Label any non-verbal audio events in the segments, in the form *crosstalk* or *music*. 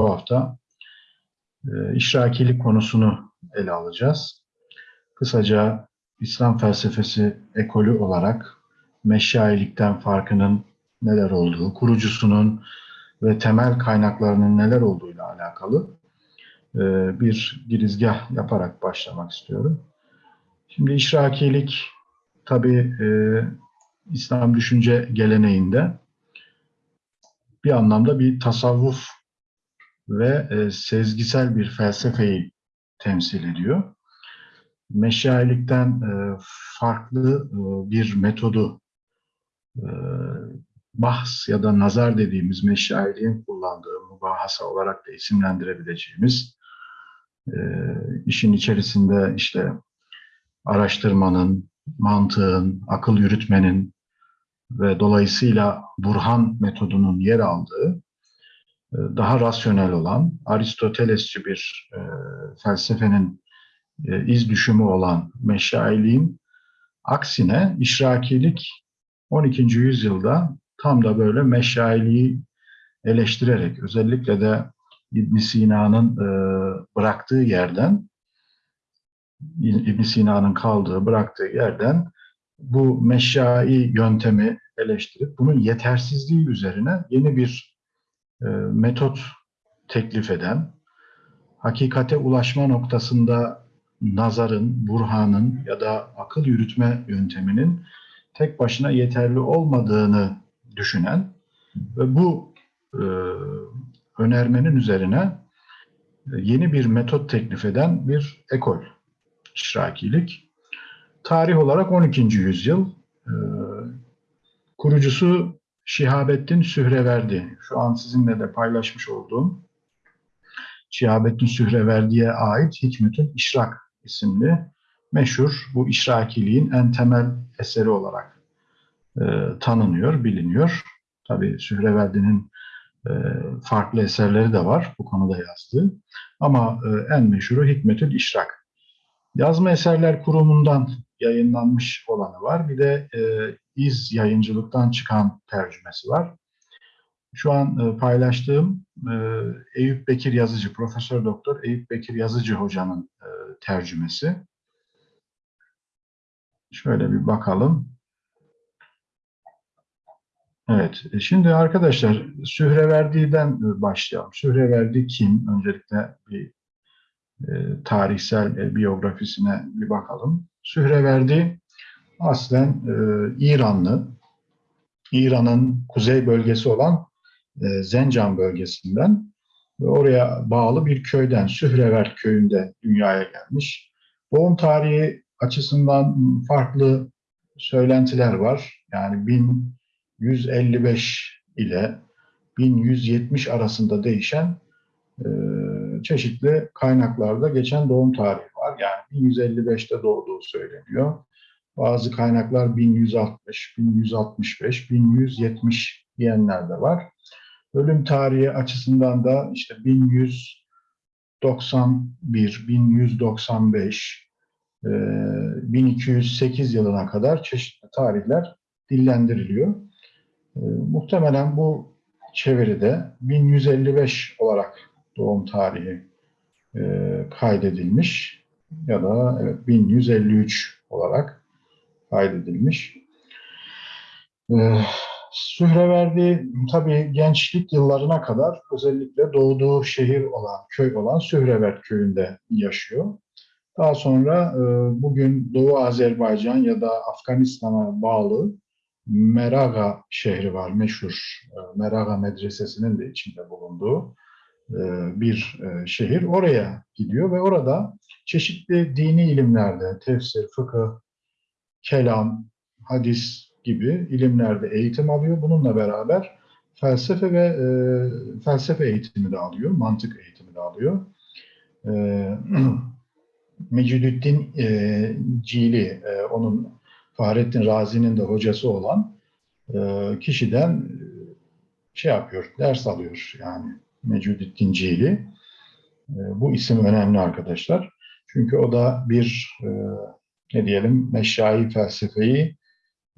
bu hafta e, işrakilik konusunu ele alacağız. Kısaca İslam felsefesi ekolü olarak meşayilikten farkının neler olduğu, kurucusunun ve temel kaynaklarının neler olduğuyla alakalı e, bir girizgah yaparak başlamak istiyorum. Şimdi işrakilik tabi e, İslam düşünce geleneğinde bir anlamda bir tasavvuf ve e, sezgisel bir felsefeyi temsil ediyor. Meşayilikten e, farklı e, bir metodu e, bahs ya da nazar dediğimiz meşayiliğin kullandığı mübahasa olarak da isimlendirebileceğimiz e, işin içerisinde işte araştırmanın, mantığın, akıl yürütmenin ve dolayısıyla Burhan metodunun yer aldığı daha rasyonel olan Aristotelesçi bir e, felsefenin e, iz düşümü olan meşailiğin aksine işrakilik 12. yüzyılda tam da böyle meşailiği eleştirerek özellikle de İbn Sina'nın e, bıraktığı yerden İbn Sina'nın kaldığı, bıraktığı yerden bu meşai yöntemi eleştirip bunun yetersizliği üzerine yeni bir e, metot teklif eden, hakikate ulaşma noktasında nazarın, burhanın ya da akıl yürütme yönteminin tek başına yeterli olmadığını düşünen ve bu e, önermenin üzerine e, yeni bir metot teklif eden bir ekol, işrakilik. Tarih olarak 12. yüzyıl. E, kurucusu Şihabettin Sühreverdi. Şu an sizinle de paylaşmış olduğum Şihabettin Sühreverdi'ye ait Hikmetül İşrak isimli meşhur bu işrakiliğin en temel eseri olarak e, tanınıyor, biliniyor. Tabii Sühreverdi'nin e, farklı eserleri de var bu konuda yazdığı. Ama e, en meşhuru Hikmetül İşrak. Yazma Eserler Kurumu'ndan yayınlanmış olanı var. Bir de e, İz Yayıncılık'tan çıkan tercümesi var. Şu an e, paylaştığım e, Eyüp Bekir Yazıcı, Profesör Doktor Eyüp Bekir Yazıcı hocanın e, tercümesi. Şöyle bir bakalım. Evet, e, şimdi arkadaşlar Sühreverdi'den başlayalım. Sühreverdi kim? Öncelikle bir e, tarihsel e, biyografisine bir bakalım. Sühreverdi aslen e, İranlı, İran'ın kuzey bölgesi olan e, Zencan bölgesinden oraya bağlı bir köyden, Sührevert köyünde dünyaya gelmiş. Doğum tarihi açısından farklı söylentiler var. Yani 1155 ile 1170 arasında değişen e, çeşitli kaynaklarda geçen doğum tarihi var. Yani 1155'te doğduğu söyleniyor. Bazı kaynaklar 1160, 1165, 1170 diyenler de var. Ölüm tarihi açısından da işte 1191, 1195, 1208 yılına kadar çeşitli tarihler dillendiriliyor. Muhtemelen bu çeviride 1155 olarak doğum tarihi kaydedilmiş ya da evet, 1153 olarak kaydedilmiş. Sühreverdi tabii gençlik yıllarına kadar özellikle doğduğu şehir olan, köy olan Sührevert köyünde yaşıyor. Daha sonra e, bugün Doğu Azerbaycan ya da Afganistan'a bağlı Meraga şehri var, meşhur e, Meraga Medresesi'nin de içinde bulunduğu e, bir şehir. Oraya gidiyor ve orada çeşitli dini ilimlerde, tefsir, fıkıh, kelam, hadis, gibi ilimlerde eğitim alıyor. Bununla beraber felsefe ve e, felsefe eğitimi de alıyor, mantık eğitimi de alıyor. E, *clears throat* Mecidüddin e, Cili, e, onun Fahrettin Razi'nin de hocası olan e, kişiden e, şey yapıyor, ders alıyor yani Mecidüddin Cili. E, bu isim önemli arkadaşlar. Çünkü o da bir e, ne diyelim meşayi felsefeyi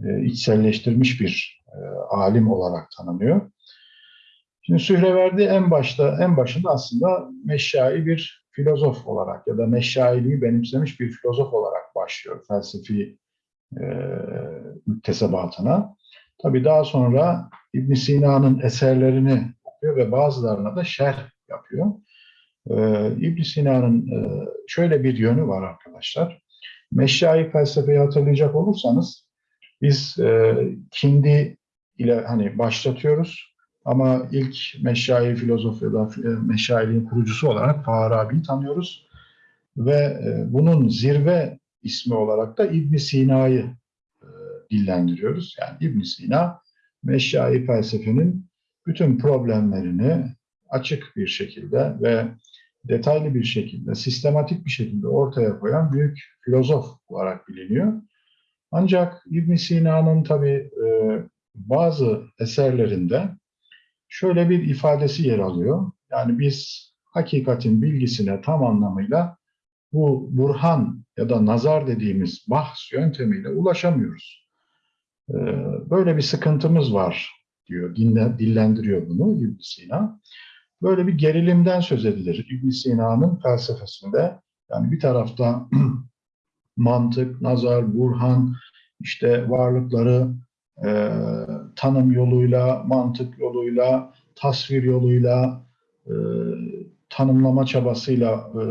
e, içselleştirmiş bir e, alim olarak tanınıyor. Şimdi Sühreverdi en başta en başında aslında meşyai bir filozof olarak ya da meşyailiği benimsemiş bir filozof olarak başlıyor felsefi e, müktesebatına. Tabii daha sonra İbn Sina'nın eserlerini okuyor ve bazılarına da şerh yapıyor. Ee, ibn Sina'nın e, şöyle bir yönü var arkadaşlar. Meşyai felsefeyi hatırlayacak olursanız biz e, Kindi ile hani başlatıyoruz ama ilk meşyai filozof ya da e, meşyailiğin kurucusu olarak Farabi'yi tanıyoruz ve e, bunun zirve ismi olarak da İbn Sina'yı e, dillendiriyoruz. Yani İbn Sina meşyai felsefenin bütün problemlerini açık bir şekilde ve detaylı bir şekilde, sistematik bir şekilde ortaya koyan büyük filozof olarak biliniyor. Ancak İbn Sina'nın tabi e, bazı eserlerinde şöyle bir ifadesi yer alıyor. Yani biz hakikatin bilgisine tam anlamıyla bu burhan ya da nazar dediğimiz bahs yöntemiyle ulaşamıyoruz. E, böyle bir sıkıntımız var diyor, dillendiriyor bunu İbn Sina. Böyle bir gerilimden söz edilir İbn Sina'nın felsefesinde. Yani bir tarafta *clears throat* mantık, nazar, burhan, işte varlıkları e, tanım yoluyla, mantık yoluyla, tasvir yoluyla, e, tanımlama çabasıyla e,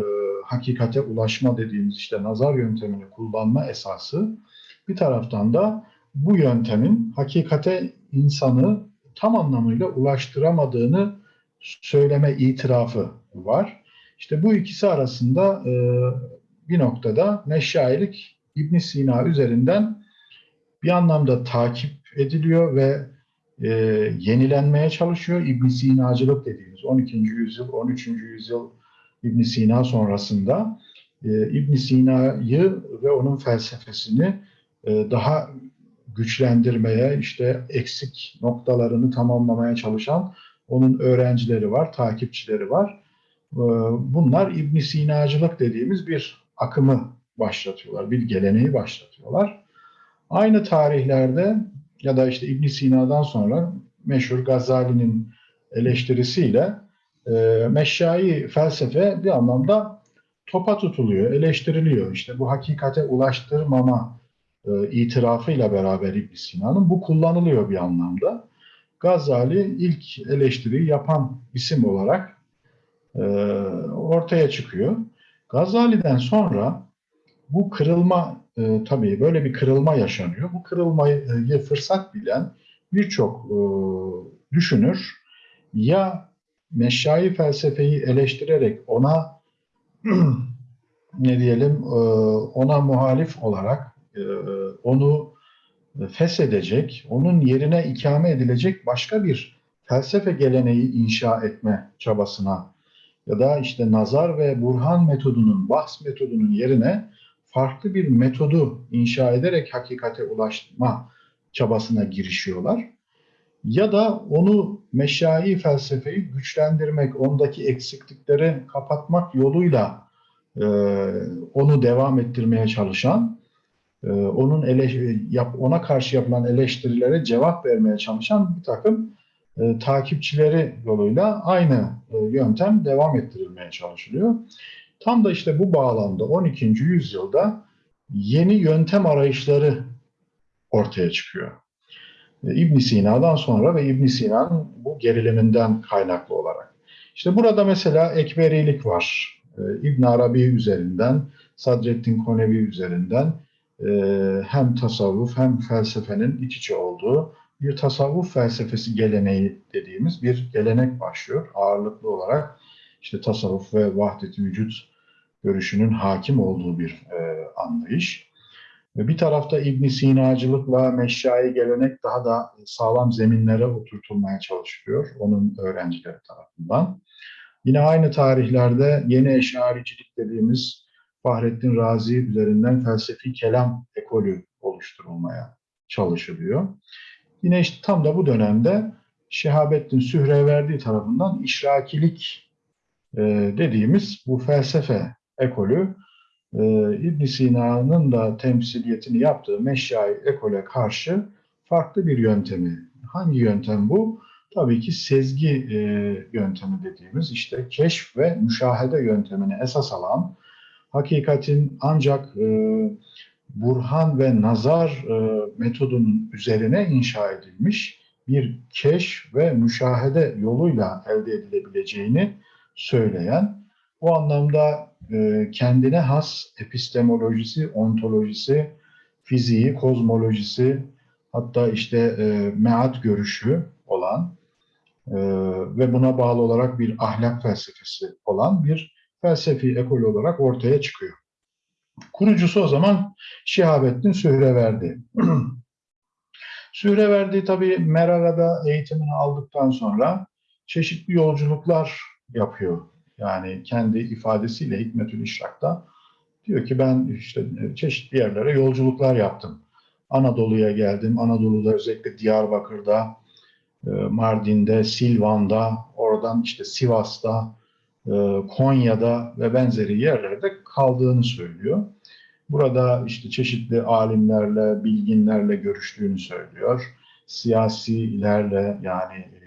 hakikate ulaşma dediğimiz işte nazar yöntemini kullanma esası. Bir taraftan da bu yöntemin hakikate insanı tam anlamıyla ulaştıramadığını söyleme itirafı var. İşte bu ikisi arasında e, bir noktada meşayilik İbn Sina üzerinden bir anlamda takip ediliyor ve e, yenilenmeye çalışıyor. İbn Sinacılık dediğimiz 12. yüzyıl, 13. yüzyıl İbn Sina sonrasında e, İbn Sina'yı ve onun felsefesini e, daha güçlendirmeye, işte eksik noktalarını tamamlamaya çalışan onun öğrencileri var, takipçileri var. Ee, bunlar İbn Sinacılık dediğimiz bir akımı başlatıyorlar, bir geleneği başlatıyorlar. Aynı tarihlerde ya da işte İbn Sina'dan sonra meşhur Gazali'nin eleştirisiyle e, meşyai felsefe bir anlamda topa tutuluyor, eleştiriliyor. İşte bu hakikate ulaştırmama e, itirafıyla beraber İbn Sina'nın bu kullanılıyor bir anlamda. Gazali ilk eleştiriyi yapan isim olarak e, ortaya çıkıyor. Gazali'den sonra bu kırılma e, tabii böyle bir kırılma yaşanıyor. Bu kırılmayı fırsat bilen birçok e, düşünür ya meşai felsefeyi eleştirerek ona *clears throat* ne diyelim e, ona muhalif olarak e, onu feshedecek, onun yerine ikame edilecek başka bir felsefe geleneği inşa etme çabasına ya da işte nazar ve burhan metodunun, bahs metodunun yerine farklı bir metodu inşa ederek hakikate ulaşma çabasına girişiyorlar. Ya da onu meşai felsefeyi güçlendirmek, ondaki eksiklikleri kapatmak yoluyla e, onu devam ettirmeye çalışan onun ele, yap, ona karşı yapılan eleştirilere cevap vermeye çalışan bir takım e, takipçileri yoluyla aynı e, yöntem devam ettirilmeye çalışılıyor. Tam da işte bu bağlamda 12. yüzyılda yeni yöntem arayışları ortaya çıkıyor. E, İbn Sina'dan sonra ve İbn Sina'nın bu geriliminden kaynaklı olarak. İşte burada mesela ekberilik var. E, İbn Arabi üzerinden, Sadreddin Konevi üzerinden ee, hem tasavvuf hem felsefenin iç içe olduğu bir tasavvuf felsefesi geleneği dediğimiz bir gelenek başlıyor. Ağırlıklı olarak işte tasavvuf ve vahdet-i vücut görüşünün hakim olduğu bir e, anlayış. Bir tarafta İbn Sinacılıkla meşyai gelenek daha da sağlam zeminlere oturtulmaya çalışılıyor onun öğrencileri tarafından. Yine aynı tarihlerde yeni eşaricilik dediğimiz Fahrettin Razi üzerinden felsefi kelam ekolü oluşturulmaya çalışılıyor. Yine işte tam da bu dönemde Şehabettin Sühreverdi tarafından işrakilik e, dediğimiz bu felsefe ekolü e, ibn Sina'nın da temsiliyetini yaptığı meşyai ekole karşı farklı bir yöntemi. Hangi yöntem bu? tabii ki sezgi e, yöntemi dediğimiz işte keşf ve müşahede yöntemini esas alan hakikatin ancak e, burhan ve nazar e, metodunun üzerine inşa edilmiş bir keşf ve müşahede yoluyla elde edilebileceğini söyleyen, bu anlamda e, kendine has epistemolojisi, ontolojisi, fiziği, kozmolojisi, hatta işte e, meat görüşü olan e, ve buna bağlı olarak bir ahlak felsefesi olan bir felsefi ekol olarak ortaya çıkıyor. Kurucusu o zaman Şihabettin Sühreverdi. *clears throat* Sühreverdi tabii Merara'da eğitimini aldıktan sonra çeşitli yolculuklar yapıyor. Yani kendi ifadesiyle Hikmetül İşrak'ta diyor ki ben işte çeşitli yerlere yolculuklar yaptım. Anadolu'ya geldim. Anadolu'da özellikle Diyarbakır'da, e, Mardin'de, Silvan'da, oradan işte Sivas'ta, Konya'da ve benzeri yerlerde kaldığını söylüyor. Burada işte çeşitli alimlerle, bilginlerle görüştüğünü söylüyor. Siyasilerle yani e,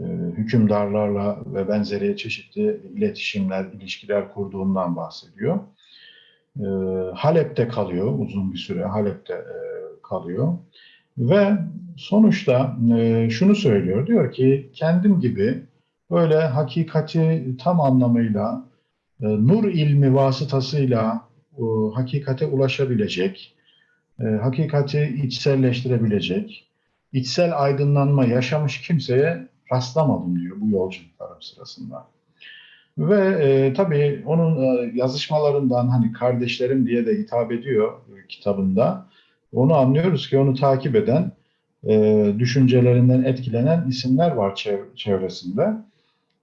e, hükümdarlarla ve benzeri çeşitli iletişimler, ilişkiler kurduğundan bahsediyor. E, Halep'te kalıyor uzun bir süre, Halep'te e, kalıyor. Ve sonuçta e, şunu söylüyor, diyor ki kendim gibi böyle hakikati tam anlamıyla e, nur ilmi vasıtasıyla e, hakikate ulaşabilecek, e, hakikati içselleştirebilecek, içsel aydınlanma yaşamış kimseye rastlamadım diyor bu yolculuklarım sırasında. Ve e, tabii onun e, yazışmalarından hani kardeşlerim diye de hitap ediyor e, kitabında. Onu anlıyoruz ki onu takip eden, e, düşüncelerinden etkilenen isimler var çev- çevresinde.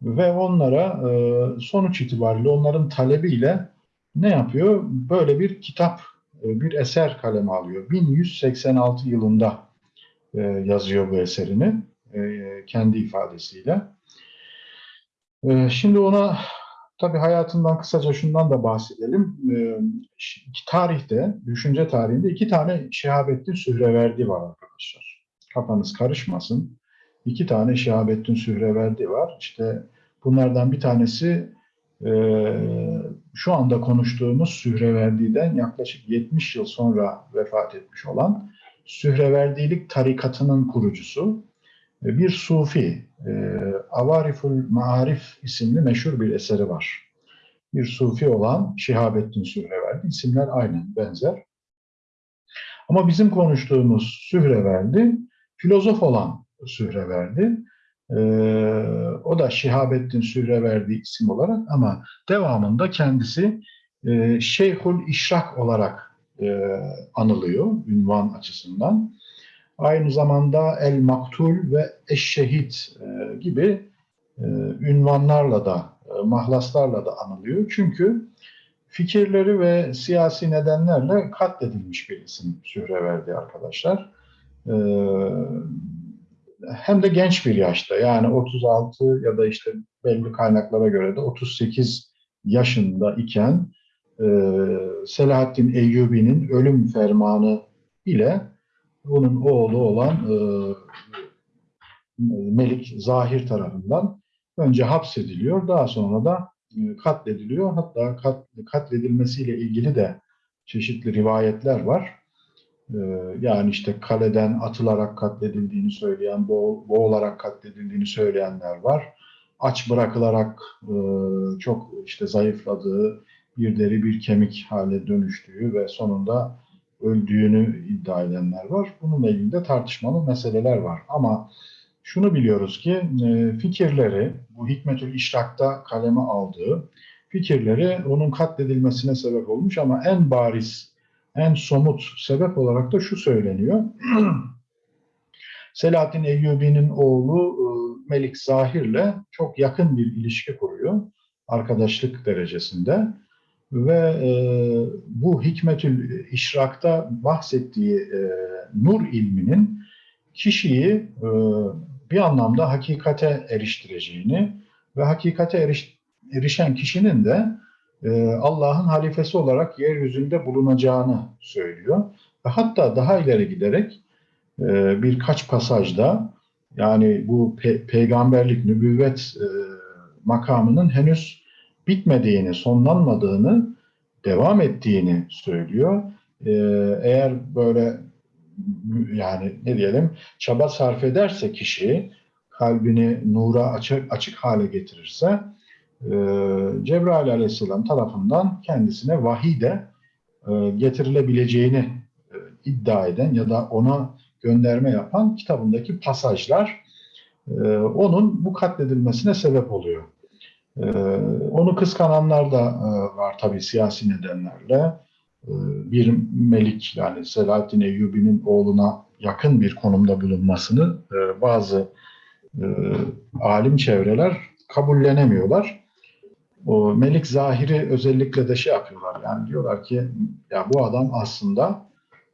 Ve onlara e, sonuç itibariyle onların talebiyle ne yapıyor? Böyle bir kitap, e, bir eser kaleme alıyor. 1186 yılında e, yazıyor bu eserini kendi ifadesiyle. Şimdi ona tabii hayatından kısaca şundan da bahsedelim. Tarihte, düşünce tarihinde iki tane Şehabettin Sühreverdi var arkadaşlar. Kafanız karışmasın. İki tane Şehabettin Sühreverdi var. İşte bunlardan bir tanesi e, şu anda konuştuğumuz Sühreverdi'den yaklaşık 70 yıl sonra vefat etmiş olan Sühreverdilik tarikatının kurucusu e, bir sufi, e, Avariful Maarif isimli meşhur bir eseri var. Bir sufi olan Şihabettin Sühreverdi. İsimler aynı, benzer. Ama bizim konuştuğumuz Sühreverdi, filozof olan Sühreverdi. E, o da Şihabettin Sühreverdi isim olarak ama devamında kendisi e, Şeyhül İşrak olarak e, anılıyor ünvan açısından. Aynı zamanda El Maktul ve Eşşehit e, gibi e, ünvanlarla da, e, mahlaslarla da anılıyor. Çünkü fikirleri ve siyasi nedenlerle katledilmiş bir isim Sühreverdi arkadaşlar. E, hem de genç bir yaşta yani 36 ya da işte belli kaynaklara göre de 38 yaşında iken e, Selahaddin Eyyubi'nin ölüm fermanı ile onun oğlu olan e, Melik Zahir tarafından önce hapsediliyor, daha sonra da e, katlediliyor. Hatta kat, katledilmesiyle ilgili de çeşitli rivayetler var. E, yani işte kaleden atılarak katledildiğini söyleyen, boğ, boğularak katledildiğini söyleyenler var. Aç bırakılarak e, çok işte zayıfladığı, bir deri bir kemik hale dönüştüğü ve sonunda öldüğünü iddia edenler var. Bununla ilgili de tartışmalı meseleler var. Ama şunu biliyoruz ki e, fikirleri, bu Hikmetül İşrak'ta kaleme aldığı fikirleri onun katledilmesine sebep olmuş ama en bariz, en somut sebep olarak da şu söyleniyor. *clears throat* Selahattin Eyyubi'nin oğlu e, Melik Zahir'le çok yakın bir ilişki kuruyor. Arkadaşlık derecesinde ve e, bu Hikmetül İşrak'ta bahsettiği e, nur ilminin kişiyi e, bir anlamda hakikate eriştireceğini ve hakikate eriş, erişen kişinin de Allah'ın halifesi olarak yeryüzünde bulunacağını söylüyor. Ve hatta daha ileri giderek e, birkaç pasajda Yani bu pe- peygamberlik, nübüvvet e, makamının henüz bitmediğini, sonlanmadığını, devam ettiğini söylüyor. E, eğer böyle yani ne diyelim çaba sarf ederse kişi kalbini nura açık, açık hale getirirse e, Cebrail aleyhisselam tarafından kendisine vahiy de e, getirilebileceğini e, iddia eden ya da ona gönderme yapan kitabındaki pasajlar e, onun bu katledilmesine sebep oluyor. E, onu kıskananlar da var tabii siyasi nedenlerle. Bir melik yani Selahaddin Eyyubi'nin oğluna yakın bir konumda bulunmasını bazı alim çevreler kabullenemiyorlar. O Melik Zahiri özellikle de şey yapıyorlar. Yani diyorlar ki ya bu adam aslında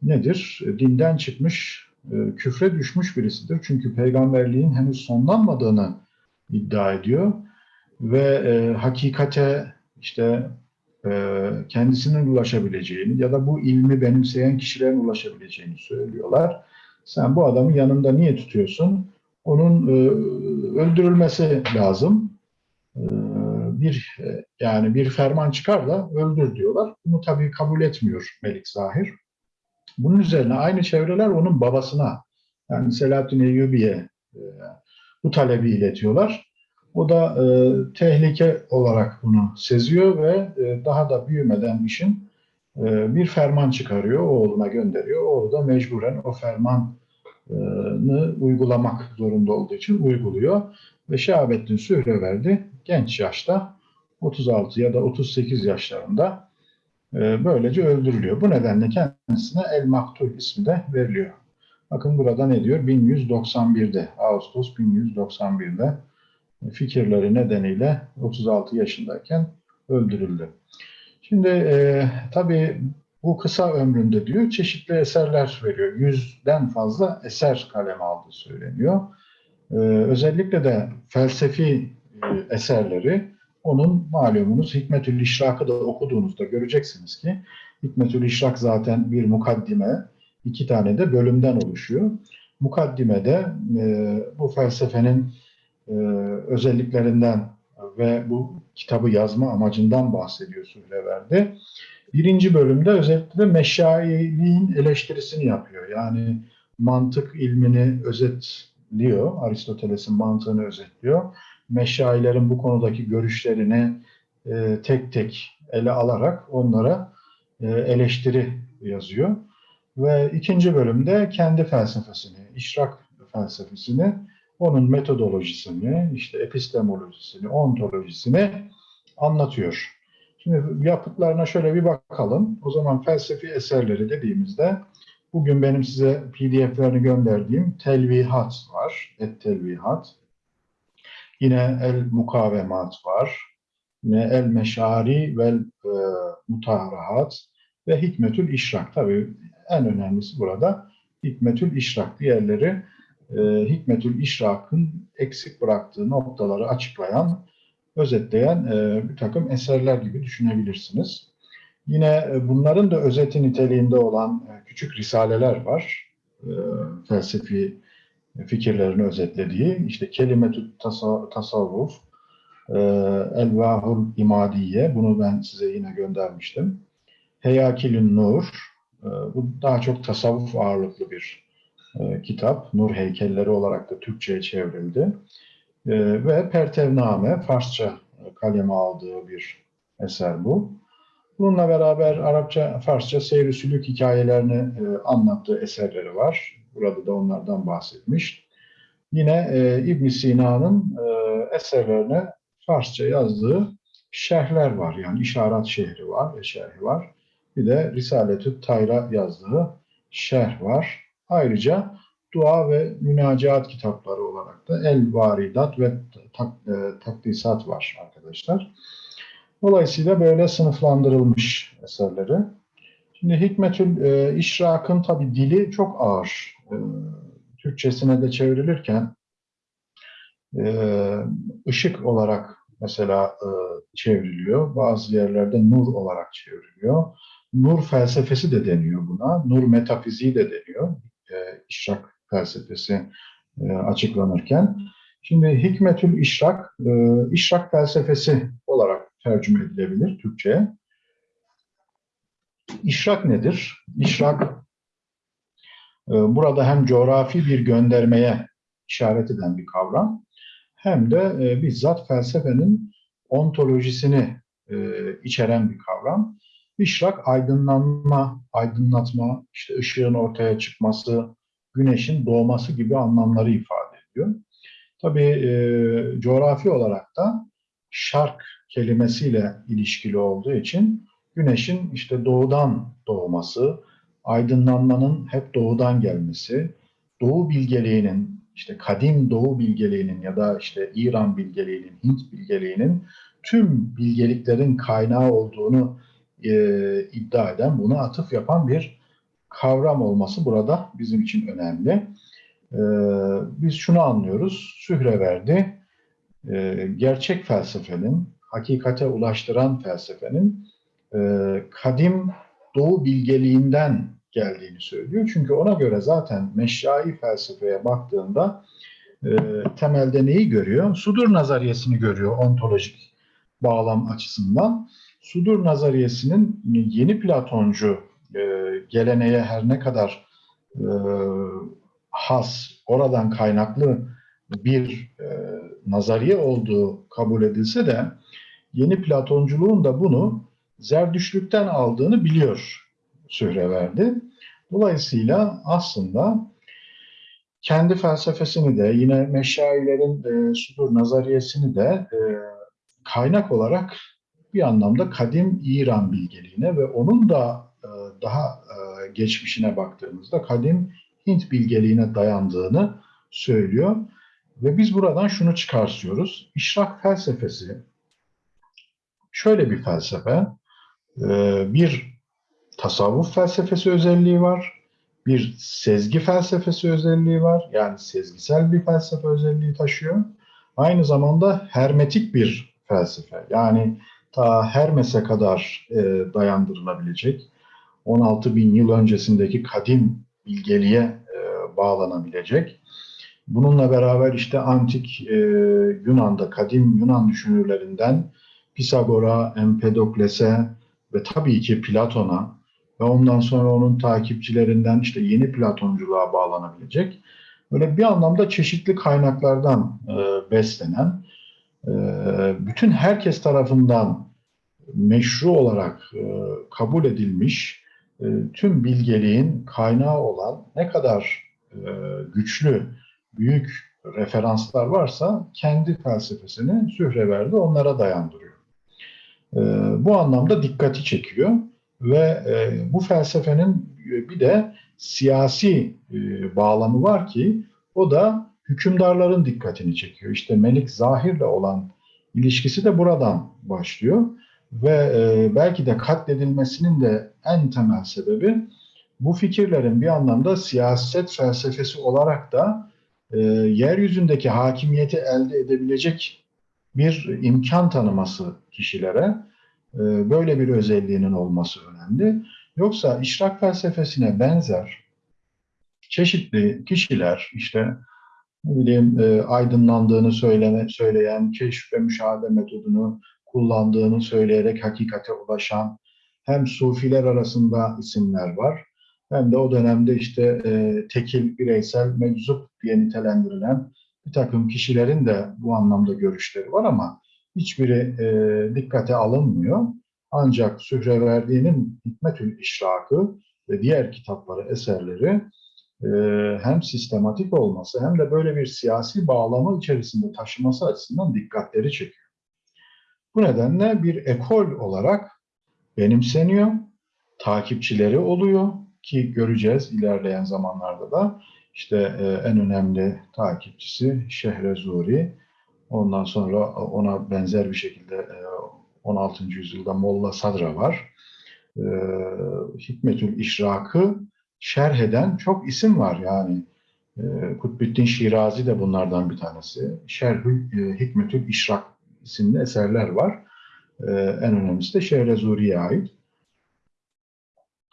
nedir? Dinden çıkmış, e, küfre düşmüş birisidir. Çünkü peygamberliğin henüz sonlanmadığını iddia ediyor ve e, hakikate işte e, kendisinin ulaşabileceğini ya da bu ilmi benimseyen kişilerin ulaşabileceğini söylüyorlar. Sen bu adamı yanında niye tutuyorsun? Onun e, öldürülmesi lazım. E, bir e, yani bir ferman çıkar da öldür diyorlar. Bunu tabii kabul etmiyor Melik Zahir. Bunun üzerine aynı çevreler onun babasına yani Selahaddin Eyyubi'ye e, bu talebi iletiyorlar. O da e, tehlike olarak bunu seziyor ve e, daha da büyümeden işin e, bir ferman çıkarıyor, oğluna gönderiyor. Oğlu da mecburen o fermanı uygulamak zorunda olduğu için uyguluyor. Ve Şehabettin Sühreverdi genç yaşta 36 ya da 38 yaşlarında e, böylece öldürülüyor. Bu nedenle kendisine El Maktul ismi de veriliyor. Bakın burada ne diyor? 1191'de, Ağustos 1191'de fikirleri nedeniyle 36 yaşındayken öldürüldü. Şimdi e, tabii bu kısa ömründe diyor çeşitli eserler veriyor. Yüzden fazla eser kaleme aldığı söyleniyor. E, özellikle de felsefi eserleri onun malumunuz Hikmetül İşrak'ı da okuduğunuzda göreceksiniz ki Hikmetül İşrak zaten bir mukaddime, iki tane de bölümden oluşuyor. Mukaddimede e, bu felsefenin e, özelliklerinden ve bu kitabı yazma amacından bahsediyor Sühreverdi. Birinci bölümde özellikle meşailiğin eleştirisini yapıyor. Yani mantık ilmini özetliyor, Aristoteles'in mantığını özetliyor. Meşailerin bu konudaki görüşlerini e, tek tek ele alarak onlara e, eleştiri yazıyor. Ve ikinci bölümde kendi felsefesini, işrak felsefesini onun metodolojisini, işte epistemolojisini, ontolojisini anlatıyor. Şimdi yapıtlarına şöyle bir bakalım. O zaman felsefi eserleri dediğimizde bugün benim size pdf'lerini gönderdiğim telvihat var. Et telvihat. Yine el mukavemat var. Yine el meşari vel e, mutaharahat ve hikmetül işrak. Tabii en önemlisi burada hikmetül işrak. Diğerleri e, Hikmetül İşrak'ın eksik bıraktığı noktaları açıklayan, özetleyen e, bir takım eserler gibi düşünebilirsiniz. Yine e, bunların da özeti niteliğinde olan e, küçük risaleler var. E, felsefi fikirlerini özetlediği. İşte Kelimetü Tasavvuf, e, Elvahul İmadiye, bunu ben size yine göndermiştim. Heyakilün Nur, e, bu daha çok tasavvuf ağırlıklı bir e, kitap. Nur heykelleri olarak da Türkçe'ye çevrildi. E, ve Pertevname, Farsça kaleme aldığı bir eser bu. Bununla beraber Arapça, Farsça seyri sülük hikayelerini e, anlattığı eserleri var. Burada da onlardan bahsetmiş. Yine e, ibn Sina'nın e, eserlerine Farsça yazdığı şerhler var. Yani işaret şehri var ve var. Bir de Risaletü Tayra yazdığı şerh var. Ayrıca dua ve münacaat kitapları olarak da El Varidat ve tak, e, Takdisat var arkadaşlar. Dolayısıyla böyle sınıflandırılmış eserleri. Şimdi Hikmetül e, İşrak'ın tabi dili çok ağır. E, Türkçesine de çevrilirken e, ışık olarak mesela e, çevriliyor. Bazı yerlerde nur olarak çevriliyor. Nur felsefesi de deniyor buna. Nur metafiziği de deniyor e, işrak felsefesi e, açıklanırken. Şimdi Hikmetül İşrak, e, İşrak felsefesi olarak tercüme edilebilir Türkçe'ye. İşrak nedir? İşrak e, burada hem coğrafi bir göndermeye işaret eden bir kavram hem de e, bizzat felsefenin ontolojisini e, içeren bir kavram. İşrak aydınlanma, aydınlatma, işte ışığın ortaya çıkması, güneşin doğması gibi anlamları ifade ediyor. Tabii e, coğrafi olarak da şark kelimesiyle ilişkili olduğu için güneşin işte doğudan doğması, aydınlanmanın hep doğudan gelmesi, doğu bilgeliğinin işte kadim doğu bilgeliğinin ya da işte İran bilgeliğinin, Hint bilgeliğinin tüm bilgeliklerin kaynağı olduğunu e, iddia eden, buna atıf yapan bir kavram olması burada bizim için önemli. E, biz şunu anlıyoruz, Sühreverdi e, gerçek felsefenin, hakikate ulaştıran felsefenin e, kadim doğu bilgeliğinden geldiğini söylüyor. Çünkü ona göre zaten meşrai felsefeye baktığında e, temelde neyi görüyor? Sudur nazariyesini görüyor ontolojik bağlam açısından. Sudur nazariyesinin yeni Platoncu e, geleneğe her ne kadar e, has, oradan kaynaklı bir e, nazariye olduğu kabul edilse de yeni Platonculuğun da bunu Zerdüştlükten aldığını biliyor Sühreverdi. Dolayısıyla aslında kendi felsefesini de yine meşayilerin e, sudur nazariyesini de e, kaynak olarak bir anlamda kadim İran bilgeliğine ve onun da e, daha e, geçmişine baktığımızda kadim Hint bilgeliğine dayandığını söylüyor. Ve biz buradan şunu çıkartıyoruz. İşrak felsefesi şöyle bir felsefe. E, bir tasavvuf felsefesi özelliği var. Bir sezgi felsefesi özelliği var. Yani sezgisel bir felsefe özelliği taşıyor. Aynı zamanda hermetik bir felsefe. Yani ta Hermes'e kadar e, dayandırılabilecek, 16 bin yıl öncesindeki kadim bilgeliğe e, bağlanabilecek. Bununla beraber işte antik e, Yunan'da, kadim Yunan düşünürlerinden Pisagor'a, Empedokles'e ve tabii ki Platon'a ve ondan sonra onun takipçilerinden işte yeni Platonculuğa bağlanabilecek böyle bir anlamda çeşitli kaynaklardan e, beslenen e, bütün herkes tarafından meşru olarak e, kabul edilmiş e, tüm bilgeliğin kaynağı olan ne kadar e, güçlü, büyük referanslar varsa kendi felsefesini Sühreverdi onlara dayandırıyor. E, bu anlamda dikkati çekiyor ve e, bu felsefenin bir de siyasi e, bağlamı var ki o da hükümdarların dikkatini çekiyor. İşte Melik Zahir'le olan ilişkisi de buradan başlıyor ve e, belki de katledilmesinin de en temel sebebi bu fikirlerin bir anlamda siyaset felsefesi olarak da e, yeryüzündeki hakimiyeti elde edebilecek bir imkan tanıması kişilere e, böyle bir özelliğinin olması önemli. Yoksa işrak felsefesine benzer çeşitli kişiler işte ne bileyim e, aydınlandığını söyleme, söyleyen, keşf ve müşahede metodunu kullandığını söyleyerek hakikate ulaşan hem sufiler arasında isimler var hem de o dönemde işte e, tekil, bireysel, meczup diye nitelendirilen bir takım kişilerin de bu anlamda görüşleri var ama hiçbiri e, dikkate alınmıyor. Ancak Sühreverdi'nin Hikmetül İşrakı ve diğer kitapları, eserleri e, hem sistematik olması hem de böyle bir siyasi bağlamı içerisinde taşıması açısından dikkatleri çekiyor. Bu nedenle bir ekol olarak benimseniyor, takipçileri oluyor ki göreceğiz ilerleyen zamanlarda da işte e, en önemli takipçisi Şehrezuri. Ondan sonra ona benzer bir şekilde e, 16. yüzyılda Molla Sadra var. E, Hikmetül İşrak'ı şerh eden çok isim var yani. E, Kutbettin Şirazi de bunlardan bir tanesi. Şerhül e, Hikmetül İşrak isimli eserler var. E, en önemlisi de Şehrezuri'ye ait.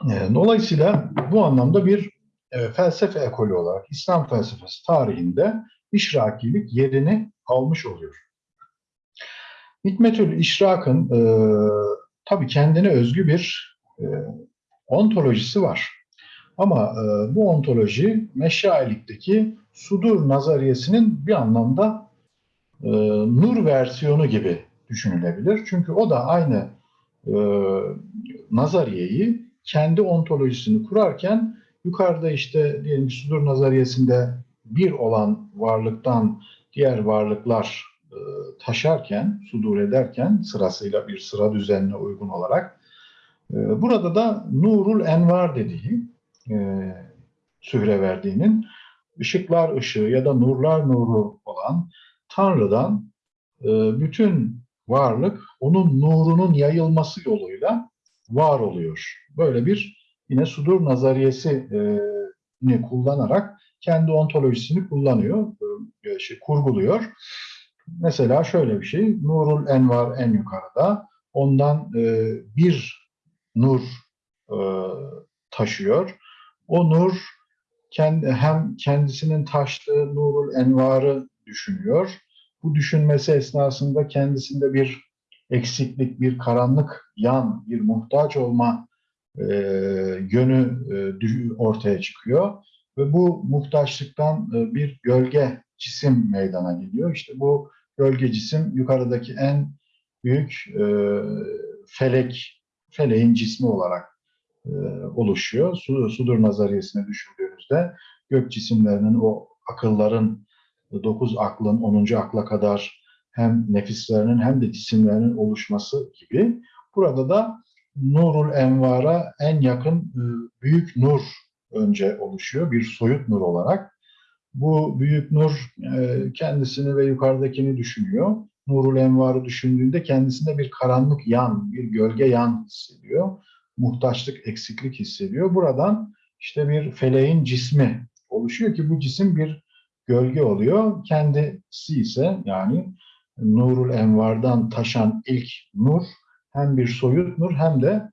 E, dolayısıyla bu anlamda bir e, felsefe ekolü olarak İslam felsefesi tarihinde işrakilik yerini almış oluyor. Hikmetül İşrak'ın e, tabii kendine özgü bir e, ontolojisi var. Ama e, bu ontoloji meşailikteki sudur nazariyesinin bir anlamda e, nur versiyonu gibi düşünülebilir. Çünkü o da aynı e, nazariyeyi kendi ontolojisini kurarken yukarıda işte diyelim sudur nazariyesinde bir olan varlıktan diğer varlıklar e, taşarken, sudur ederken sırasıyla bir sıra düzenine uygun olarak e, burada da Nurul Envar dediği e, Sühreverdi'nin ışıklar ışığı ya da nurlar nuru olan Tanrı'dan e, bütün varlık onun nurunun yayılması yoluyla var oluyor. Böyle bir yine sudur nazariyesi ni kullanarak kendi ontolojisini kullanıyor, e, şey, kurguluyor. Mesela şöyle bir şey, Nurul Envar en yukarıda, ondan e, bir nur e, taşıyor. O nur kendi, hem kendisinin taştığı Nurul Envar'ı düşünüyor. Bu düşünmesi esnasında kendisinde bir eksiklik, bir karanlık yan, bir muhtaç olma e, yönü e, ortaya çıkıyor ve bu muhtaçlıktan e, bir gölge cisim meydana geliyor. İşte bu gölge cisim yukarıdaki en büyük e, felek, feleğin cismi olarak e, oluşuyor. Su, sudur nazariyesine düşündüğümüzde gök cisimlerinin o akılların, dokuz aklın onuncu akla kadar hem nefislerinin hem de cisimlerinin oluşması gibi. Burada da Nurul Envar'a en yakın e, büyük nur önce oluşuyor. Bir soyut nur olarak. Bu büyük nur e, kendisini ve yukarıdakini düşünüyor. Nurul Envar'ı düşündüğünde kendisinde bir karanlık yan, bir gölge yan hissediyor. Muhtaçlık, eksiklik hissediyor. Buradan işte bir feleğin cismi oluşuyor ki bu cisim bir gölge oluyor. Kendisi ise yani Nurul Envar'dan taşan ilk nur hem bir soyut nur hem de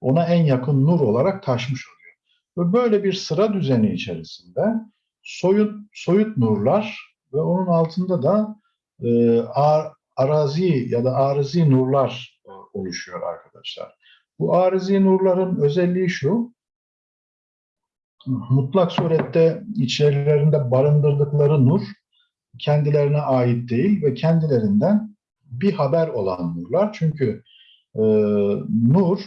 ona en yakın nur olarak taşmış oluyor. Ve böyle bir sıra düzeni içerisinde soyut, soyut nurlar ve onun altında da e, ar, arazi ya da arızi nurlar e, oluşuyor arkadaşlar. Bu arızi nurların özelliği şu, mutlak surette içerilerinde barındırdıkları nur kendilerine ait değil ve kendilerinden bir haber olan nurlar. Çünkü e, nur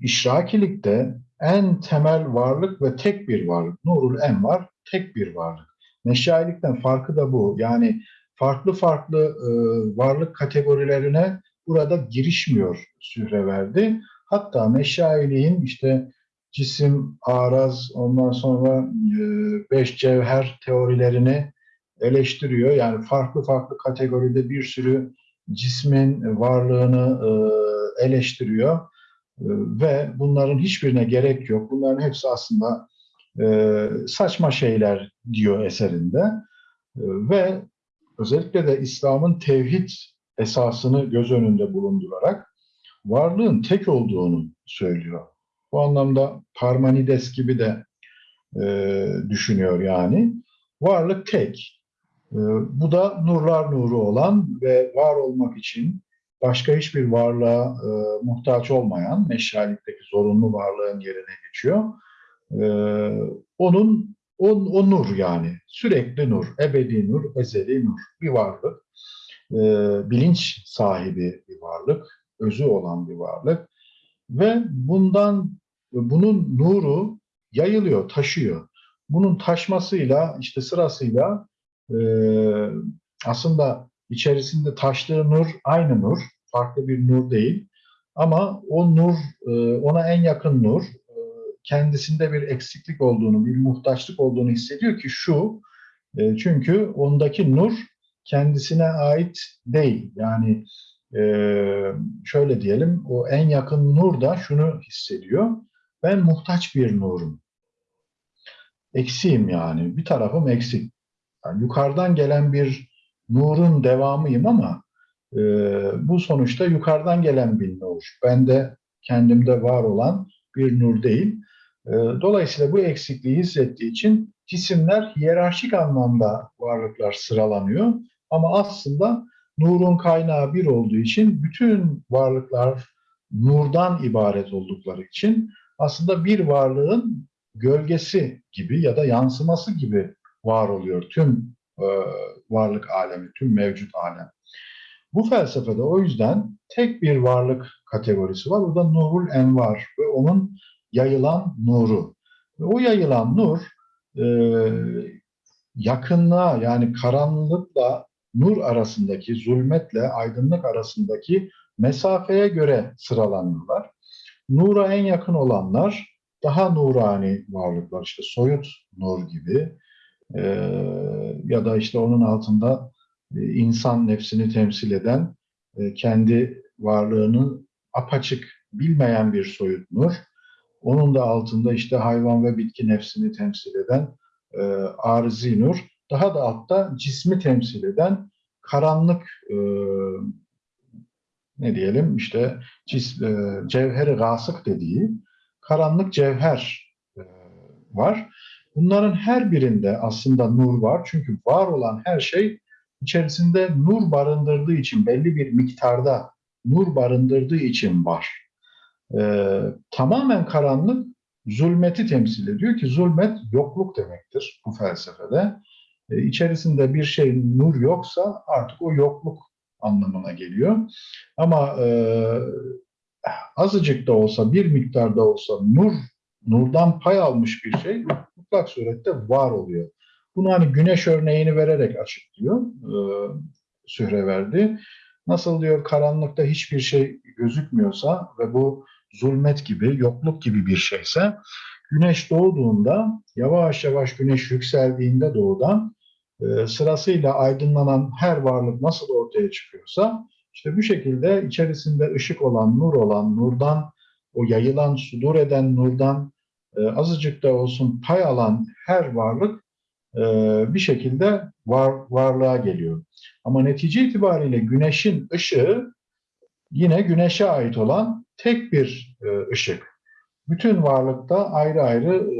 İşrakilikte en temel varlık ve tek bir varlık. Nurul En var, tek bir varlık. Meşayilikten farkı da bu. Yani farklı farklı e, varlık kategorilerine burada girişmiyor Sühreverdi. Hatta meşayiliğin işte cisim, araz, ondan sonra e, beş cevher teorilerini eleştiriyor. Yani farklı farklı kategoride bir sürü cismin varlığını e, eleştiriyor. Ee, ve bunların hiçbirine gerek yok. Bunların hepsi aslında e, saçma şeyler diyor eserinde. E, ve özellikle de İslam'ın tevhid esasını göz önünde bulundurarak varlığın tek olduğunu söylüyor. Bu anlamda Parmenides gibi de e, düşünüyor yani. Varlık tek. E, bu da nurlar nuru olan ve var olmak için başka hiçbir varlığa e, muhtaç olmayan meşalikteki zorunlu varlığın yerine geçiyor. E, onun o, o nur yani sürekli nur, ebedi nur, ezeli nur bir varlık. E, bilinç sahibi bir varlık, özü olan bir varlık ve bundan bunun nuru yayılıyor, taşıyor. Bunun taşmasıyla işte sırasıyla e, aslında içerisinde taştığı nur aynı nur, farklı bir nur değil. Ama o nur, e, ona en yakın nur, e, kendisinde bir eksiklik olduğunu, bir muhtaçlık olduğunu hissediyor ki şu, e, çünkü ondaki nur kendisine ait değil. Yani şöyle diyelim, o en yakın nur da şunu hissediyor, ben muhtaç bir nurum. Eksiğim yani, bir tarafım eksik. Yani yukarıdan gelen bir nurun devamıyım ama e, bu sonuçta yukarıdan gelen bir nur. Ben de kendimde var olan bir nur değil. E, dolayısıyla bu eksikliği hissettiği için cisimler hiyerarşik anlamda varlıklar sıralanıyor. Ama aslında nurun kaynağı bir olduğu için bütün varlıklar nurdan ibaret oldukları için aslında bir varlığın gölgesi gibi ya da yansıması gibi var oluyor tüm e, varlık alemi, tüm mevcut alem. Bu felsefede o yüzden tek bir varlık kategorisi var. O da nurul envar ve onun yayılan nuru. Ve o yayılan nur e, yakınlığa yani karanlıkla nur arasındaki, zulmetle aydınlık arasındaki mesafeye göre sıralanıyorlar. Nura en yakın olanlar daha nurani varlıklar, işte soyut nur gibi e, ya da işte onun altında e, insan nefsini temsil eden, e, kendi varlığını apaçık bilmeyen bir soyut nur. Onun da altında işte hayvan ve bitki nefsini temsil eden e, arzi nur. Daha da altta cismi temsil eden karanlık e, ne diyelim işte cis, e, cevheri gasık dediği karanlık cevher e, var. Bunların her birinde aslında nur var. Çünkü var olan her şey içerisinde nur barındırdığı için belli bir miktarda nur barındırdığı için var. Ee, tamamen karanlık zulmeti temsil ediyor ki zulmet yokluk demektir bu felsefede. Ee, içerisinde bir şey nur yoksa artık o yokluk anlamına geliyor. Ama e, azıcık da olsa bir miktarda olsa nur nurdan pay almış bir şey mutlak surette var oluyor. Bunu hani güneş örneğini vererek açıklıyor e, Sühreverdi. Nasıl diyor karanlıkta hiçbir şey gözükmüyorsa ve bu zulmet gibi, yokluk gibi bir şeyse güneş doğduğunda yavaş yavaş güneş yükseldiğinde doğudan e, sırasıyla aydınlanan her varlık nasıl ortaya çıkıyorsa işte bu şekilde içerisinde ışık olan, nur olan, nurdan o yayılan, sudur eden nurdan e, azıcık da olsun pay alan her varlık e, bir şekilde var, varlığa geliyor. Ama netice itibariyle güneşin ışığı yine güneşe ait olan tek bir e, ışık. Bütün varlıkta ayrı ayrı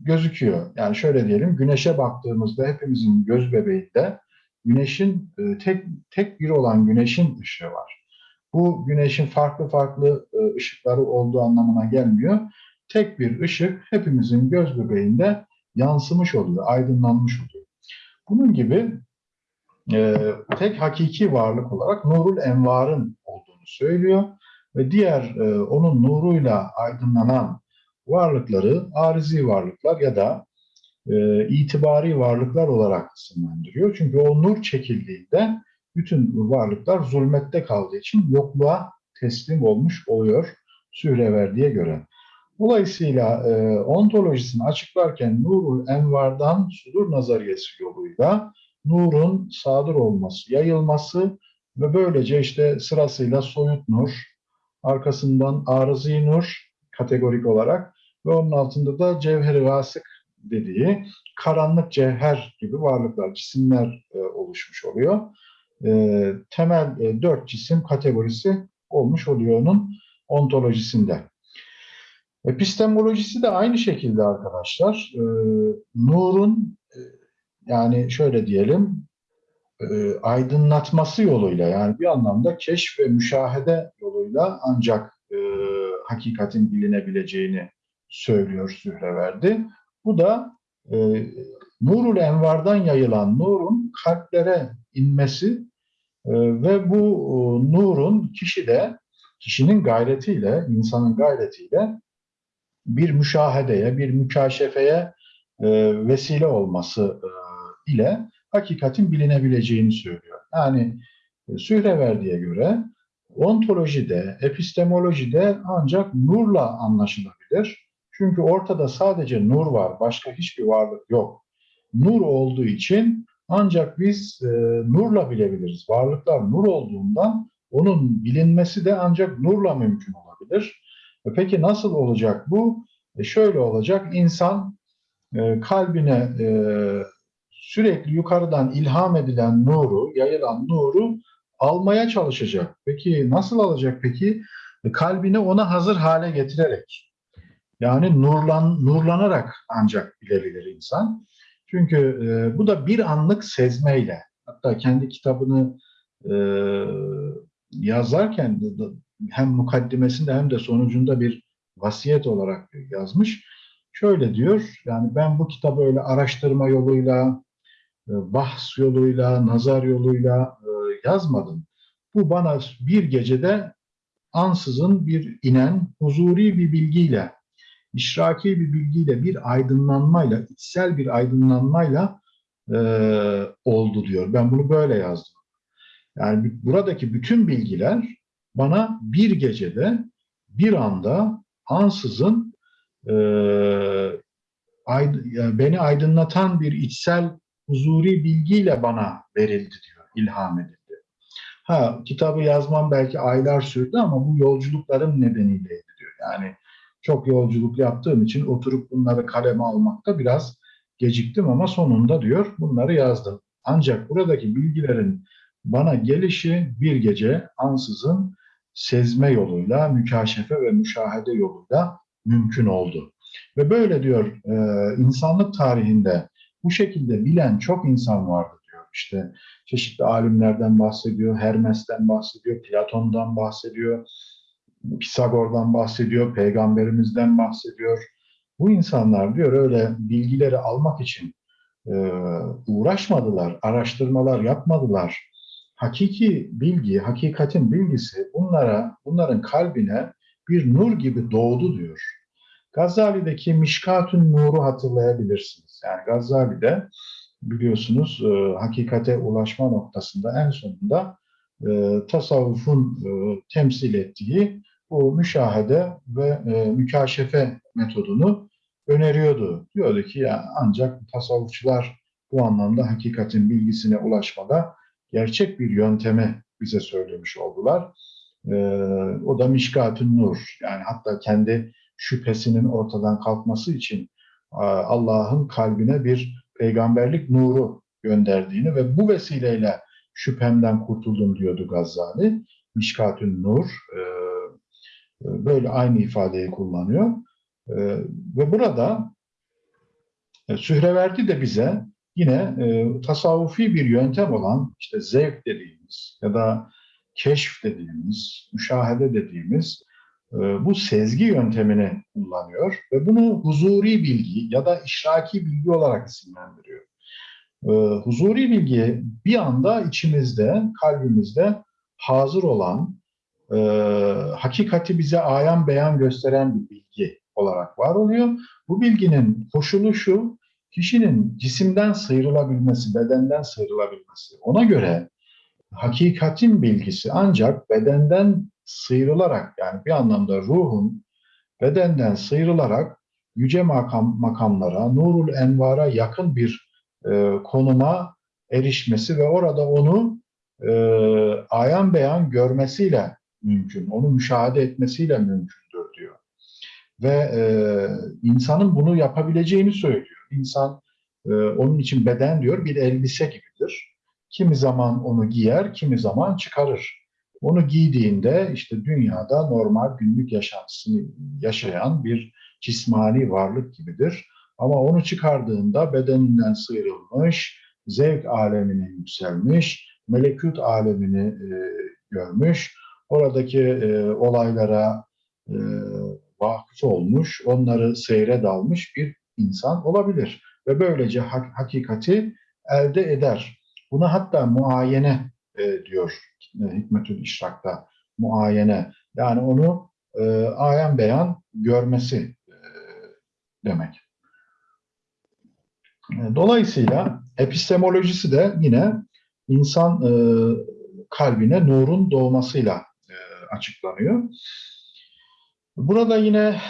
gözüküyor. Yani şöyle diyelim, güneşe baktığımızda hepimizin göz bebeğinde güneşin tek tek bir olan güneşin ışığı var. Bu güneşin farklı farklı ışıkları olduğu anlamına gelmiyor. Tek bir ışık hepimizin göz bebeğinde yansımış oluyor, aydınlanmış oluyor. Bunun gibi e, tek hakiki varlık olarak nurul envarın olduğunu söylüyor ve diğer e, onun nuruyla aydınlanan varlıkları arizi varlıklar ya da e, itibari varlıklar olarak isimlendiriyor. Çünkü o nur çekildiğinde bütün varlıklar zulmette kaldığı için yokluğa teslim olmuş oluyor Sühreverdi'ye göre. Dolayısıyla e, ontolojisini açıklarken Nurul Envar'dan sudur nazariyesi yoluyla nurun sadır olması, yayılması ve böylece işte sırasıyla soyut nur, arkasından arızi nur kategorik olarak ve onun altında da cevheri rasık dediği karanlık cevher gibi varlıklar, cisimler e, oluşmuş oluyor. E, temel e, dört cisim kategorisi olmuş oluyor onun ontolojisinde. Epistemolojisi de aynı şekilde arkadaşlar. E, nurun e, yani şöyle diyelim e, aydınlatması yoluyla yani bir anlamda keşf ve müşahede yoluyla ancak e, hakikatin bilinebileceğini söylüyor Sühreverdi. Bu da e, Nurul Envar'dan yayılan nurun kalplere inmesi e, ve bu e, nurun kişide, kişinin gayretiyle, insanın gayretiyle bir müşahedeye, bir mükaşefeye e, vesile olması e, ile hakikatin bilinebileceğini söylüyor. Yani e, Sühreverdi'ye göre ontolojide, epistemolojide ancak nurla anlaşılabilir. Çünkü ortada sadece nur var, başka hiçbir varlık yok. Nur olduğu için ancak biz e, nurla bilebiliriz. Varlıklar nur olduğundan onun bilinmesi de ancak nurla mümkün olabilir. E peki nasıl olacak bu? E şöyle olacak, insan e, kalbine e, sürekli yukarıdan ilham edilen nuru, yayılan nuru almaya çalışacak. Peki nasıl alacak peki? E, kalbini ona hazır hale getirerek. Yani nurlan, nurlanarak ancak bilebilir insan. Çünkü e, bu da bir anlık sezmeyle, hatta kendi kitabını e, yazarken hem mukaddimesinde hem de sonucunda bir vasiyet olarak yazmış. Şöyle diyor, yani ben bu kitabı öyle araştırma yoluyla, e, bahs yoluyla, nazar yoluyla e, yazmadım. Bu bana bir gecede ansızın bir inen huzuri bir bilgiyle, işraki bir bilgiyle, bir aydınlanmayla, içsel bir aydınlanmayla e, oldu diyor. Ben bunu böyle yazdım. Yani buradaki bütün bilgiler bana bir gecede, bir anda ansızın e, ayd- yani beni aydınlatan bir içsel huzuri bilgiyle bana verildi diyor, ilham edildi. Ha kitabı yazmam belki aylar sürdü ama bu yolculuklarım nedeniyleydi diyor. Yani çok yolculuk yaptığım için oturup bunları kaleme almakta biraz geciktim ama sonunda diyor bunları yazdım. Ancak buradaki bilgilerin bana gelişi bir gece ansızın sezme yoluyla, mükaşefe ve müşahede yoluyla mümkün oldu. Ve böyle diyor e, insanlık tarihinde bu şekilde bilen çok insan vardı diyor. İşte çeşitli alimlerden bahsediyor, Hermes'ten bahsediyor, Platon'dan bahsediyor, Pisagor'dan bahsediyor, peygamberimizden bahsediyor. Bu insanlar diyor öyle bilgileri almak için e, uğraşmadılar, araştırmalar yapmadılar. Hakiki bilgi, hakikatin bilgisi bunlara, bunların kalbine bir nur gibi doğdu diyor. Gazali'deki Mişkatün Nur'u hatırlayabilirsiniz. Yani Gazali'de biliyorsunuz e, hakikate ulaşma noktasında en sonunda e, tasavvufun e, temsil ettiği bu müşahede ve e, mükaşefe metodunu öneriyordu. Diyordu ki ya ancak tasavvufçular bu anlamda hakikatin bilgisine ulaşmada gerçek bir yöntemi bize söylemiş oldular. E, o da Mişkatün Nur. Yani hatta kendi şüphesinin ortadan kalkması için Allah'ın kalbine bir peygamberlik nuru gönderdiğini ve bu vesileyle şüphemden kurtuldum diyordu Gazali. Mişkatün Nur e, e, böyle aynı ifadeyi kullanıyor. E, ve burada e, Sühreverdi de bize yine e, tasavvufi bir yöntem olan işte zevk dediğimiz ya da keşf dediğimiz, müşahede dediğimiz e, bu sezgi yöntemini kullanıyor ve bunu huzuri bilgi ya da işraki bilgi olarak isimlendiriyor. E, huzuri bilgi bir anda içimizde, kalbimizde hazır olan, e, hakikati bize ayan beyan gösteren bir bilgi olarak var oluyor. Bu bilginin koşulu şu, kişinin cisimden sıyrılabilmesi, bedenden sıyrılabilmesi. Ona göre hakikatin bilgisi ancak bedenden sıyrılarak yani bir anlamda ruhun bedenden sıyrılarak yüce makam, makamlara, nurul envara yakın bir e, konuma erişmesi ve orada onu e, ayan beyan görmesiyle mümkün, onu müşahede etmesiyle diyor. Ve e, insanın bunu yapabileceğini söylüyor. İnsan e, onun için beden diyor bir elbise gibidir. Kimi zaman onu giyer, kimi zaman çıkarır. Onu giydiğinde işte dünyada normal günlük yaşantısını yaşayan bir cismani varlık gibidir. Ama onu çıkardığında bedeninden sıyrılmış, zevk alemine yükselmiş, melekut alemini e, görmüş, oradaki e, olaylara e, vakıf olmuş, onları seyre dalmış bir insan olabilir. Ve böylece hak- hakikati elde eder. Buna hatta muayene e, diyor e, Hikmetül İşrak'ta muayene. Yani onu e, ayan beyan görmesi e, demek. E, Dolayısıyla epistemolojisi de yine insan e, kalbine nurun doğmasıyla e, açıklanıyor. Burada yine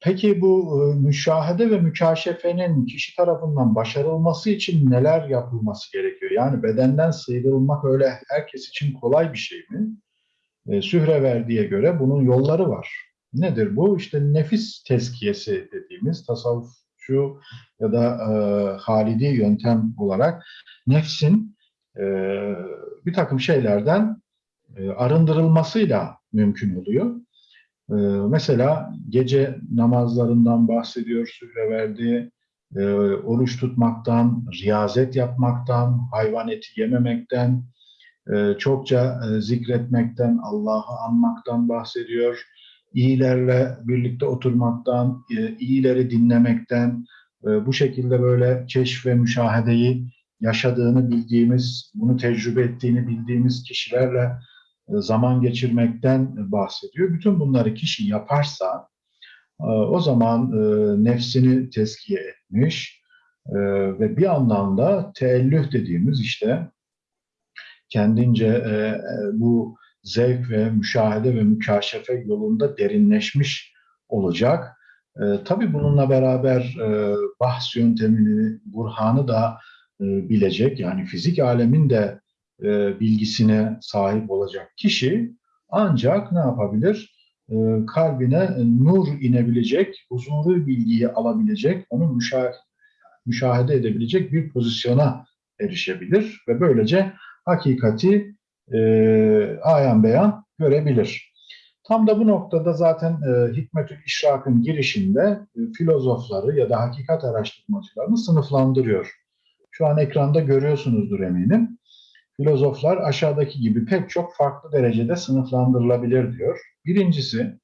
peki bu e, müşahede ve mükaşefenin kişi tarafından başarılması için neler yapılması gerekiyor? Yani bedenden sıyrılmak öyle herkes için kolay bir şey mi? E, Sühreverdi'ye göre bunun yolları var. Nedir bu? İşte nefis tezkiyesi dediğimiz tasavvufçu ya da e, halidi yöntem olarak nefsin e, bir takım şeylerden e, arındırılmasıyla mümkün oluyor. Ee, mesela gece namazlarından bahsediyor Sühreverdi, e, oruç tutmaktan, riyazet yapmaktan, hayvan eti yememekten, e, çokça e, zikretmekten, Allah'ı anmaktan bahsediyor. İyilerle birlikte oturmaktan, e, iyileri dinlemekten, e, bu şekilde böyle keşf ve müşahedeyi yaşadığını bildiğimiz, bunu tecrübe ettiğini bildiğimiz kişilerle zaman geçirmekten bahsediyor. Bütün bunları kişi yaparsa e, o zaman e, nefsini teskiye etmiş e, ve bir anlamda teellüh dediğimiz işte kendince e, e, bu zevk ve müşahede ve mükaşefe yolunda derinleşmiş olacak. E, tabii bununla beraber e, bahs yöntemini, burhanı da e, bilecek. Yani fizik alemin de e, bilgisine sahip olacak kişi ancak ne yapabilir? E, kalbine nur inebilecek, huzurlu bilgiyi alabilecek, onu müşah müşahede edebilecek bir pozisyona erişebilir ve böylece hakikati e, ayan beyan görebilir. Tam da bu noktada zaten e, Hikmetül İşrak'ın girişinde e, filozofları ya da hakikat araştırmacılarını sınıflandırıyor. Şu an ekranda görüyorsunuzdur eminim. Filozoflar aşağıdaki gibi pek çok farklı derecede sınıflandırılabilir diyor. Birincisi,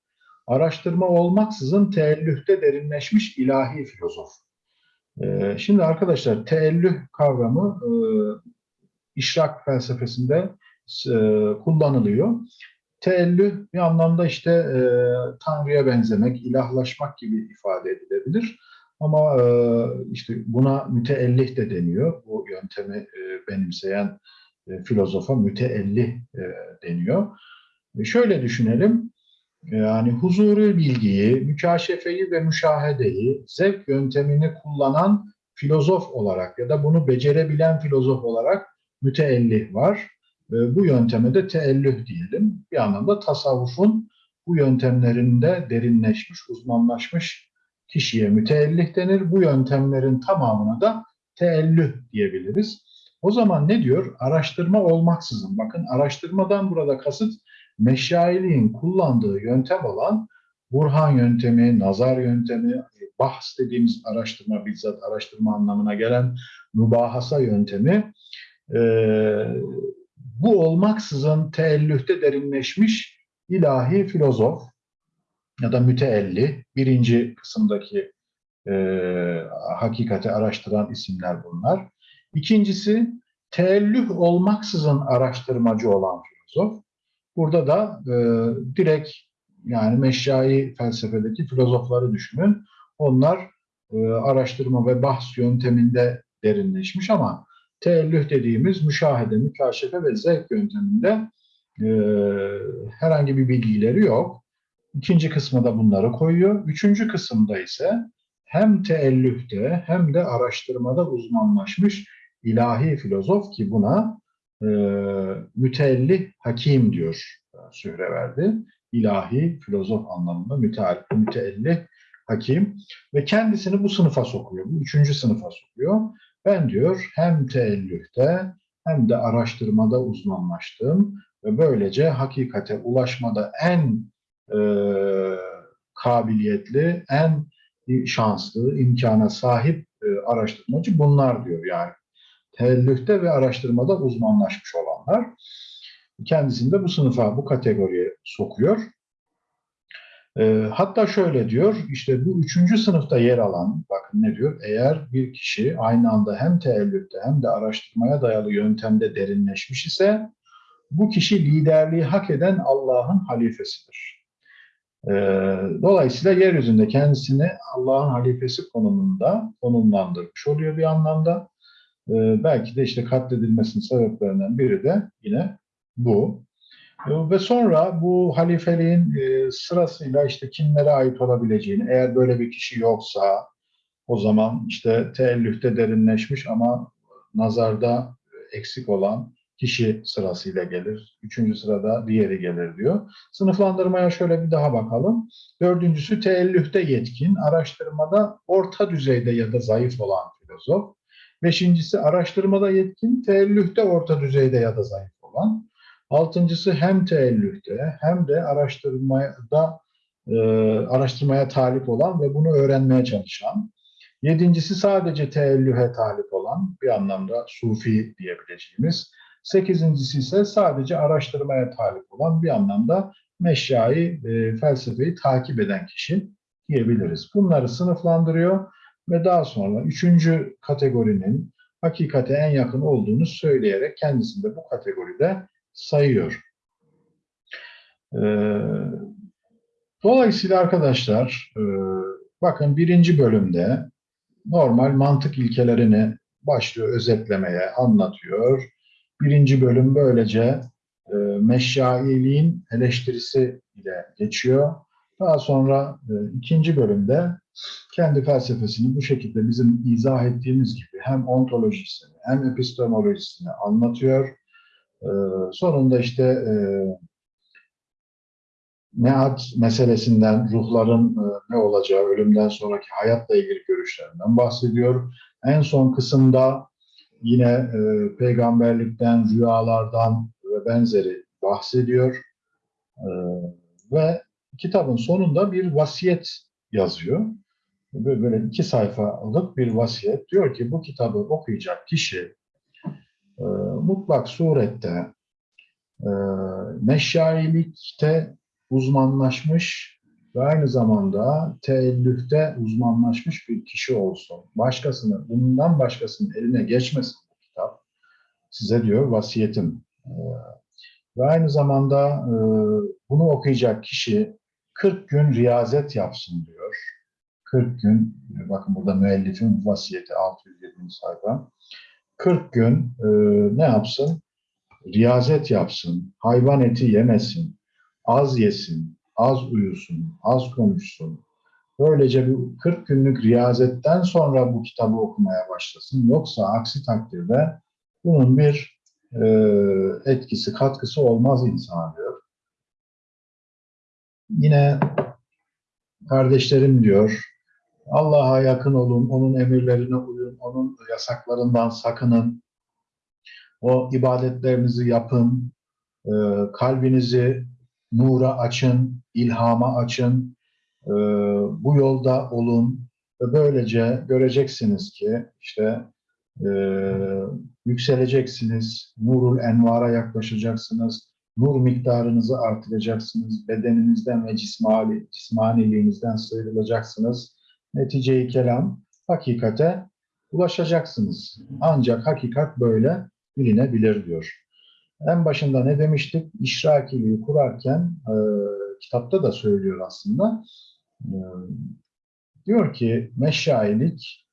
araştırma olmaksızın teellühte derinleşmiş ilahi filozof. E, şimdi arkadaşlar teellüh kavramı e, işrak felsefesinde e, kullanılıyor. Teellüh bir anlamda işte e, Tanrı'ya benzemek, ilahlaşmak gibi ifade edilebilir. Ama e, işte buna müteellih de deniyor. Bu yöntemi e, benimseyen e, filozofa müteellih e, deniyor. E, şöyle düşünelim. Yani huzuru bilgiyi, mükaşefeyi ve müşahedeyi zevk yöntemini kullanan filozof olarak ya da bunu becerebilen filozof olarak müteellih var. Bu yönteme de teellüh diyelim. Bir anlamda tasavvufun bu yöntemlerinde derinleşmiş, uzmanlaşmış kişiye müteellih denir. Bu yöntemlerin tamamına da teellüh diyebiliriz. O zaman ne diyor? Araştırma olmaksızın. Bakın araştırmadan burada kasıt meşailiğin kullandığı yöntem olan Burhan yöntemi, nazar yöntemi, bahs dediğimiz araştırma, bizzat araştırma anlamına gelen mübahasa yöntemi e, bu olmaksızın teellühte derinleşmiş ilahi filozof ya da müteelli birinci kısımdaki e, hakikati araştıran isimler bunlar. İkincisi teellüh olmaksızın araştırmacı olan filozof. Burada da e, direkt yani meşyai felsefedeki filozofları düşünün. Onlar e, araştırma ve bahs yönteminde derinleşmiş ama teellüh dediğimiz müşahede, mükaşefe ve zevk yönteminde e, herhangi bir bilgileri yok. İkinci kısmı bunları koyuyor. Üçüncü kısımda ise hem teellühte hem de araştırmada uzmanlaşmış ilahi filozof ki buna e, müteellih hakim diyor Sühreverdi. İlahi filozof anlamında müteellih hakim ve kendisini bu sınıfa sokuyor. Bu üçüncü sınıfa sokuyor. Ben diyor hem teellühte hem de araştırmada uzmanlaştım ve böylece hakikate ulaşmada en e, kabiliyetli, en şanslı, imkana sahip e, araştırmacı bunlar diyor yani. Teellühte ve araştırmada uzmanlaşmış olanlar. Kendisini de bu sınıfa, bu kategoriye sokuyor. E, hatta şöyle diyor, işte bu üçüncü sınıfta yer alan, bakın ne diyor, eğer bir kişi aynı anda hem teellüfte hem de araştırmaya dayalı yöntemde derinleşmiş ise, bu kişi liderliği hak eden Allah'ın halifesidir. E, dolayısıyla yeryüzünde kendisini Allah'ın halifesi konumunda konumlandırmış oluyor bir anlamda. E, belki de işte katledilmesinin sebeplerinden biri de yine bu. Ee, ve sonra bu halifeliğin e, sırasıyla işte kimlere ait olabileceğini, eğer böyle bir kişi yoksa o zaman işte teellühte derinleşmiş ama nazarda eksik olan kişi sırasıyla gelir. Üçüncü sırada diğeri gelir diyor. Sınıflandırmaya şöyle bir daha bakalım. Dördüncüsü teellühte yetkin, araştırmada orta düzeyde ya da zayıf olan filozof. Beşincisi araştırmada yetkin, teellühte orta düzeyde ya da zayıf olan. Altıncısı hem teellühte hem de araştırmada e, araştırmaya talip olan ve bunu öğrenmeye çalışan. Yedincisi sadece teellühe talip olan bir anlamda sufi diyebileceğimiz. Sekizincisi ise sadece araştırmaya talip olan bir anlamda meşyayı, e, felsefeyi takip eden kişi diyebiliriz. Bunları sınıflandırıyor ve daha sonra üçüncü kategorinin hakikate en yakın olduğunu söyleyerek kendisini de bu kategoride sayıyor. Ee, dolayısıyla arkadaşlar e, bakın birinci bölümde normal mantık ilkelerini başlıyor özetlemeye, anlatıyor. Birinci bölüm böylece e, meşyailiğin eleştirisi ile geçiyor. Daha sonra e, ikinci bölümde kendi felsefesini bu şekilde bizim izah ettiğimiz gibi hem ontolojisini hem epistemolojisini anlatıyor. E, sonunda işte e, mead meselesinden, ruhların e, ne olacağı, ölümden sonraki hayatla ilgili görüşlerinden bahsediyor. En son kısımda yine e, peygamberlikten, rüyalardan ve benzeri bahsediyor. E, ve kitabın sonunda bir vasiyet yazıyor. Böyle, iki sayfalık bir vasiyet. Diyor ki bu kitabı okuyacak kişi e, mutlak surette e, meşayilikte uzmanlaşmış ve aynı zamanda teellüfte uzmanlaşmış bir kişi olsun. Başkasını, bundan başkasının eline geçmesin bu kitap. Size diyor vasiyetim. E, ve aynı zamanda e, bunu okuyacak kişi 40 gün riyazet yapsın diyor. 40 gün, bakın burada müellifin vasiyeti 607. sayfa. 40 gün e, ne yapsın? Riyazet yapsın, hayvan eti yemesin, az yesin, az uyusun, az konuşsun. Böylece bu 40 günlük riyazetten sonra bu kitabı okumaya başlasın. Yoksa aksi takdirde bunun bir e, etkisi, katkısı olmaz insana diyor. Yine kardeşlerim diyor, Allah'a yakın olun, onun emirlerine uyun, onun yasaklarından sakının, o ibadetlerinizi yapın, e, kalbinizi nura açın, ilhama açın, e, bu yolda olun ve böylece göreceksiniz ki işte e, yükseleceksiniz, nurul envara yaklaşacaksınız, nur miktarınızı artıracaksınız, bedeninizden ve cismani, cismaniliğinizden sıyrılacaksınız. Neticeyi kelam, hakikate ulaşacaksınız. Ancak hakikat böyle bilinebilir diyor. En başında ne demiştik? İşrakiliği kurarken e, kitapta da söylüyor aslında. E, diyor ki meşailik,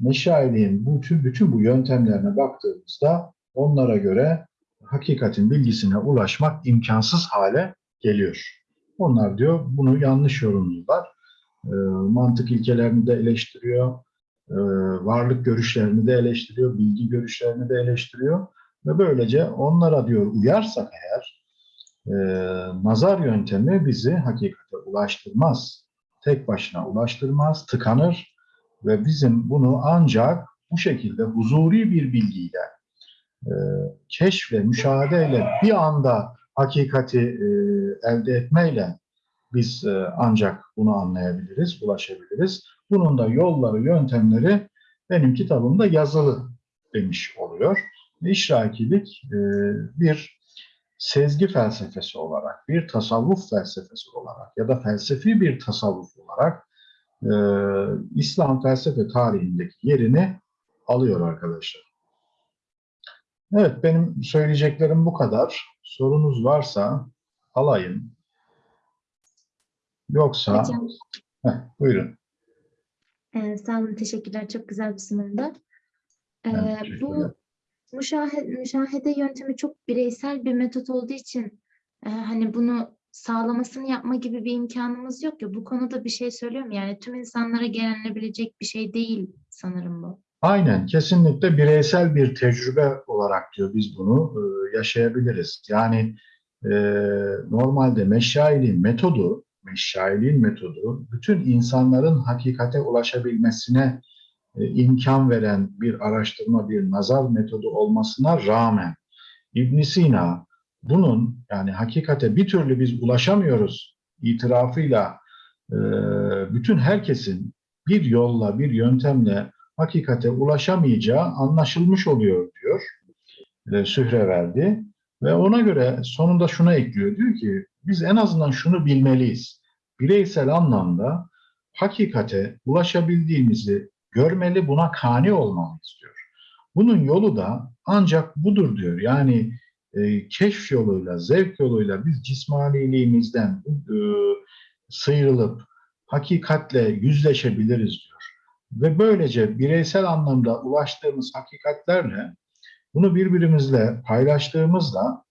meşailiğin bütün, bütün bu yöntemlerine baktığımızda onlara göre hakikatin bilgisine ulaşmak imkansız hale geliyor. Onlar diyor bunu yanlış yorumluyorlar. E, mantık ilkelerini de eleştiriyor, e, varlık görüşlerini de eleştiriyor, bilgi görüşlerini de eleştiriyor. Ve böylece onlara diyor uyarsak eğer e, nazar yöntemi bizi hakikate ulaştırmaz. Tek başına ulaştırmaz, tıkanır ve bizim bunu ancak bu şekilde huzuri bir bilgiyle, e, keşf ve müşahedeyle bir anda hakikati e, elde etmeyle biz e, ancak bunu anlayabiliriz, ulaşabiliriz. Bunun da yolları, yöntemleri benim kitabımda yazılı demiş oluyor. İşrakilik e, bir sezgi felsefesi olarak, bir tasavvuf felsefesi olarak ya da felsefi bir tasavvuf olarak e, İslam felsefe tarihindeki yerini alıyor arkadaşlar. Evet, benim söyleyeceklerim bu kadar. Sorunuz varsa alayım. Yoksa... Hocam, Heh, buyurun. e, sağ olun, teşekkürler. Çok güzel bir. E, teşekkür ederim. bu müşahede, müşahede yöntemi çok bireysel bir metot olduğu için e, hani bunu sağlamasını yapma gibi bir imkanımız yok ya. Bu konuda bir şey söylüyor mu? Yani tüm insanlara genellenebilecek bir şey değil sanırım bu. Aynen, kesinlikle bireysel bir tecrübe olarak diyor biz bunu e, yaşayabiliriz. Yani e, normalde meşailiğin metodu, meşailiğin metodu bütün insanların hakikate ulaşabilmesine e, imkan veren bir araştırma, bir nazar metodu olmasına rağmen ibn Sina bunun yani hakikate bir türlü biz ulaşamıyoruz itirafıyla e, bütün herkesin bir yolla, bir yöntemle hakikate ulaşamayacağı anlaşılmış oluyor diyor e, Sühreverdi. Ve ona göre sonunda şuna ekliyor. Diyor ki biz en azından şunu bilmeliyiz. Bireysel anlamda hakikate ulaşabildiğimizi görmeli, buna kani olmalıyız diyor. Bunun yolu da ancak budur diyor. Yani e, keşf yoluyla, zevk yoluyla biz cismaniliğimizden e, sıyrılıp hakikatle yüzleşebiliriz diyor. Ve böylece bireysel anlamda ulaştığımız hakikatlerle bunu birbirimizle paylaştığımızda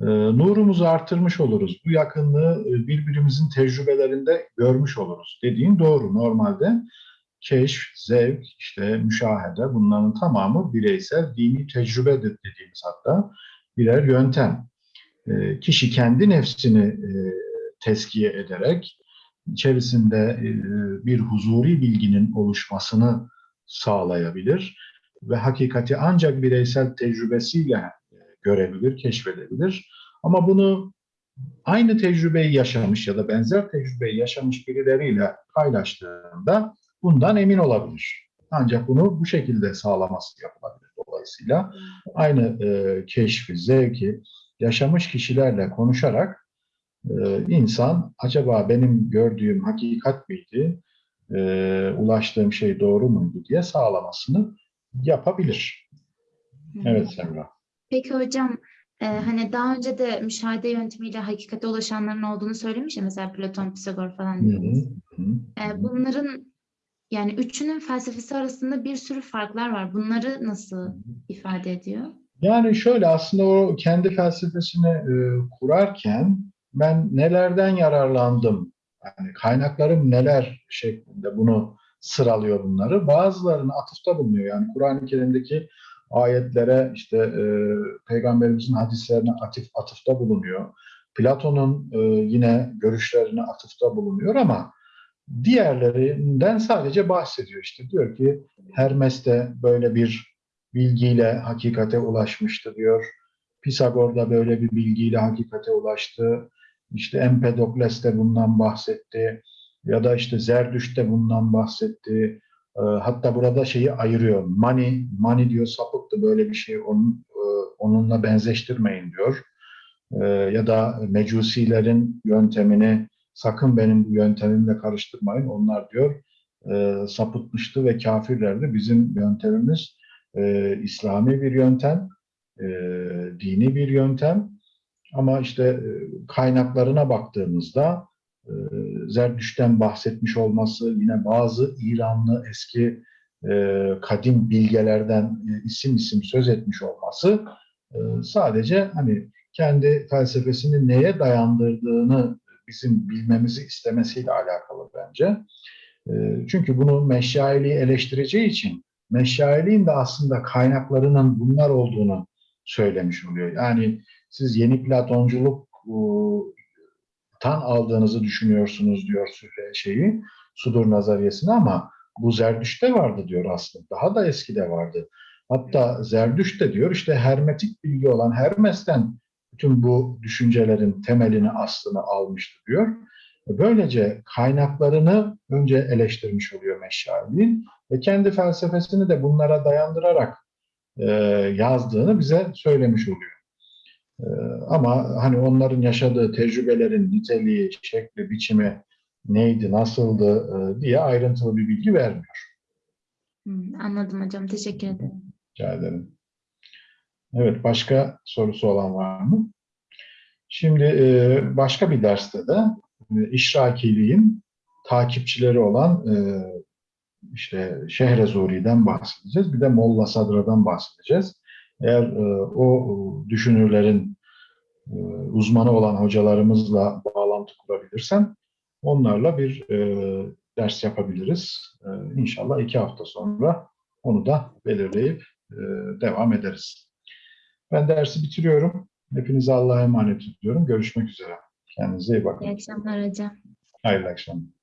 e, nurumuzu artırmış oluruz. Bu yakınlığı e, birbirimizin tecrübelerinde görmüş oluruz. Dediğin doğru. Normalde keşf, zevk, işte müşahede bunların tamamı bireysel dini tecrübedir dediğimiz hatta birer yöntem. E, kişi kendi nefsini e, teskiye ederek içerisinde e, bir huzuri bilginin oluşmasını sağlayabilir ve hakikati ancak bireysel tecrübesiyle e, görebilir, keşfedebilir. Ama bunu aynı tecrübeyi yaşamış ya da benzer tecrübeyi yaşamış birileriyle paylaştığında bundan emin olabilir. Ancak bunu bu şekilde sağlaması yapılabilir. Dolayısıyla aynı e, keşfi, zevki yaşamış kişilerle konuşarak e, insan acaba benim gördüğüm hakikat miydi, e, ulaştığım şey doğru muydu diye sağlamasını yapabilir. Evet Semra. Peki hocam e, hani daha önce de müşahede yöntemiyle hakikate ulaşanların olduğunu söylemiş ya mesela Platon, Pisagor falan Hı hı. E, bunların yani üçünün felsefesi arasında bir sürü farklar var. Bunları nasıl ifade ediyor? Yani şöyle aslında o kendi felsefesini e, kurarken ben nelerden yararlandım, yani kaynaklarım neler şeklinde bunu sıralıyor bunları. Bazılarını atıfta bulunuyor. Yani Kur'an-ı Kerim'deki ayetlere işte e, peygamberimizin hadislerine atıf, atıfta bulunuyor. Platon'un e, yine görüşlerine atıfta bulunuyor ama diğerlerinden sadece bahsediyor. İşte diyor ki Hermes de böyle bir bilgiyle hakikate ulaşmıştı diyor. Pisagor da böyle bir bilgiyle hakikate ulaştı. İşte Empedokles de bundan bahsetti. Ya da işte Zerdüşt de bundan bahsetti. Ee, Hatta burada şeyi ayırıyor. Mani, mani diyor sapıktı böyle bir şey onun, e, onunla benzeştirmeyin diyor. Ee, Ya da mecusilerin yöntemini sakın benim bu yöntemimle karıştırmayın. Onlar diyor e, sapıtmıştı ve kafirlerdi. Bizim yöntemimiz e, İslami bir yöntem, e, dini bir yöntem. Ama işte e, kaynaklarına baktığımızda e, Zerdüşt'ten bahsetmiş olması, yine bazı İranlı eski e, kadim bilgelerden isim isim söz etmiş olması sadece hani kendi felsefesini neye dayandırdığını bizim bilmemizi istemesiyle alakalı bence. Çünkü bunu meşailiği eleştireceği için meşailiğin de aslında kaynaklarının bunlar olduğunu söylemiş oluyor. Yani siz yeni Platonculuk e, tan aldığınızı düşünüyorsunuz diyor Sühre şeyi, Sudur nazariyesini ama bu Zerdüşt'te vardı diyor aslında. Daha da eskide vardı. Hatta Zerdüşt de diyor işte hermetik bilgi olan Hermes'ten bütün bu düşüncelerin temelini, aslını almıştı diyor. Böylece kaynaklarını önce eleştirmiş oluyor Meşşali'nin ve kendi felsefesini de bunlara dayandırarak e, yazdığını bize söylemiş oluyor. E, ama hani onların yaşadığı tecrübelerin niteliği, şekli, biçimi neydi, nasıldı e, diye ayrıntılı bir bilgi vermiyor. Anladım hocam. Teşekkür ederim. Rica ederim. Evet, başka sorusu olan var mı? Şimdi e, başka bir derste de e, işrakiliğin takipçileri olan işte Şehrezuri'den bahsedeceğiz. Bir de Molla Sadra'dan bahsedeceğiz. Eğer e, o düşünürlerin e, uzmanı olan hocalarımızla bağlantı kurabilirsem onlarla bir e, ders yapabiliriz. E, İnşallah iki hafta sonra onu da belirleyip e, devam ederiz. Ben dersi bitiriyorum. Hepinize Allah'a emanet ediyorum. Görüşmek üzere. Kendinize iyi bakın. İyi akşamlar hocam. Hayırlı akşamlar.